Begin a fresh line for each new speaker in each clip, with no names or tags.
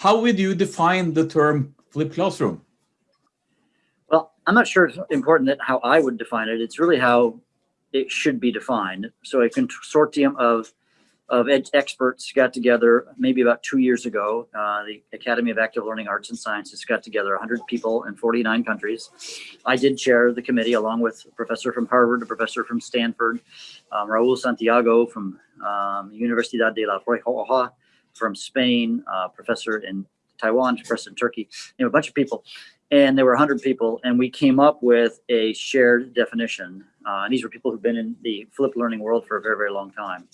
How would you define the term flipped classroom?
Well, I'm not sure it's important that how I would define it. It's really how it should be defined. So a consortium of of experts got together maybe about two years ago. Uh, the Academy of Active Learning Arts and Sciences got together 100 people in 49 countries. I did chair the committee along with a professor from Harvard, a professor from Stanford, um, Raul Santiago from um, Universidad de la Rioja from Spain, uh, professor in Taiwan, professor in Turkey, you know, a bunch of people. And there were 100 people, and we came up with a shared definition. Uh, and these were people who've been in the flipped learning world for a very, very long time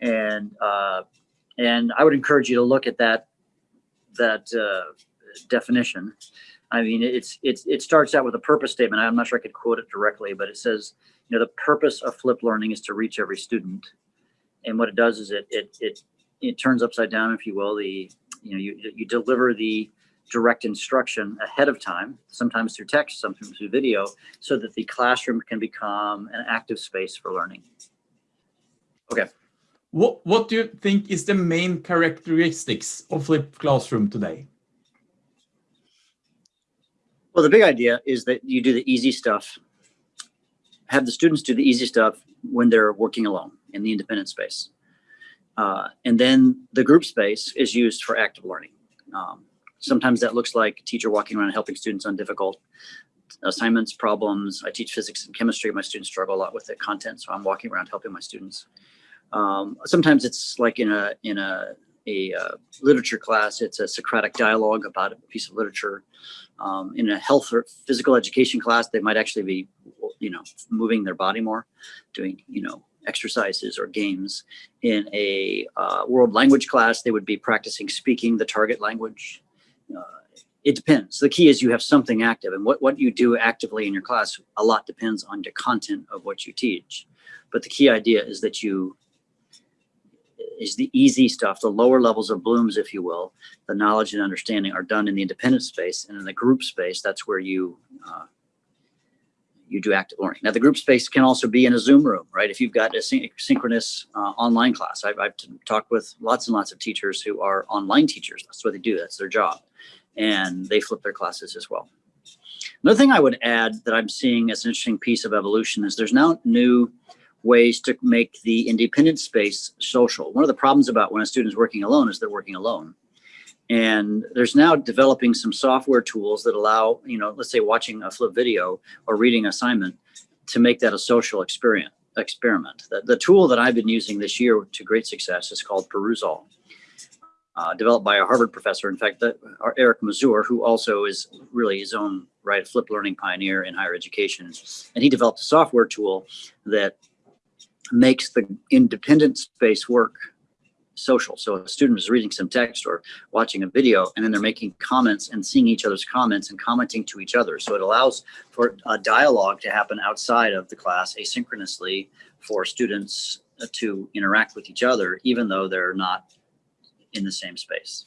and uh, and I would encourage you to look at that that uh, definition. I mean, it's it's it starts out with a purpose statement. I'm not sure I could quote it directly, but it says, you know, the purpose of flipped learning is to reach every student, and what it does is it it it it turns upside down, if you will. The you know you you deliver the direct instruction ahead of time, sometimes through text, sometimes through video, so that the classroom can become an active space for learning. Okay.
What, what do you think is the main characteristics of flipped classroom today?
Well, the big idea is that you do the easy stuff, have the students do the easy stuff when they're working alone in the independent space. Uh, and then the group space is used for active learning. Um, sometimes that looks like a teacher walking around helping students on difficult assignments, problems. I teach physics and chemistry. My students struggle a lot with the content, so I'm walking around helping my students. Um, sometimes it's like in a in a a uh, literature class, it's a Socratic dialogue about a piece of literature. Um, in a health or physical education class, they might actually be, you know, moving their body more, doing, you know, exercises or games. In a uh, world language class, they would be practicing speaking the target language. Uh, it depends. The key is you have something active and what, what you do actively in your class, a lot depends on the content of what you teach. But the key idea is that you is the easy stuff, the lower levels of Bloom's, if you will, the knowledge and understanding are done in the independent space and in the group space, that's where you uh, you do active learning. Now the group space can also be in a Zoom room, right? If you've got a syn synchronous uh, online class, I've, I've talked with lots and lots of teachers who are online teachers. That's what they do. That's their job. And they flip their classes as well. Another thing I would add that I'm seeing as an interesting piece of evolution is there's now new ways to make the independent space social. One of the problems about when a student is working alone is they're working alone. And there's now developing some software tools that allow, you know, let's say watching a flip video or reading assignment to make that a social experience experiment. The, the tool that I've been using this year to great success is called Perusall. Uh, developed by a Harvard professor. In fact, the, Eric Mazur, who also is really his own right flip learning pioneer in higher education, and he developed a software tool that makes the independent space work social. So a student is reading some text or watching a video and then they're making comments and seeing each other's comments and commenting to each other. So it allows for a dialogue to happen outside of the class asynchronously for students uh, to interact with each other, even though they're not in the same space.